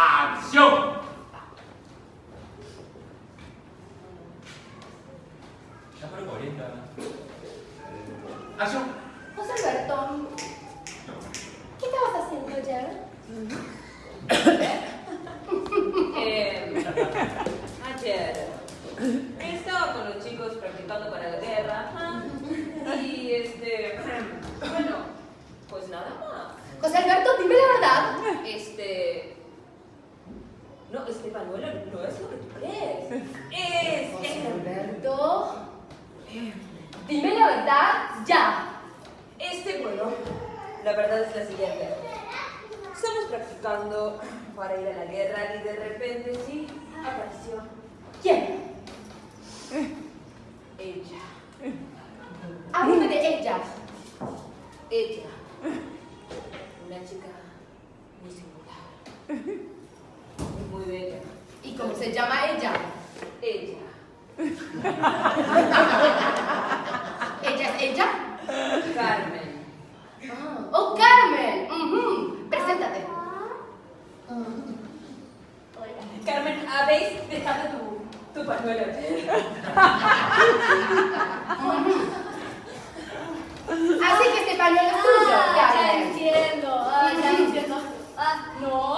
Ação! Já parou corrida? Ação! José Alberto. Berton? O que estavas fazendo hoje? Hum. é... Agora... este pañuelo no es lo que tú crees. Es. Alberto, dime la verdad ya. Este, bueno, la verdad es la siguiente. Estamos practicando para ir a la guerra y de repente sí apareció ¿Quién? ella. Háblame de ella. Ella. Una chica ¿Cómo se llama ella? Ella. ¿Ella es ella? Carmen. Ah, ¡Oh, Carmen! Uh -huh. Preséntate. Carmen, habéis dejado tu, tu pañuelo. Así que este pañuelo es tuyo. Ah, ya, entiendo. Ah, ya entiendo. Ah, no.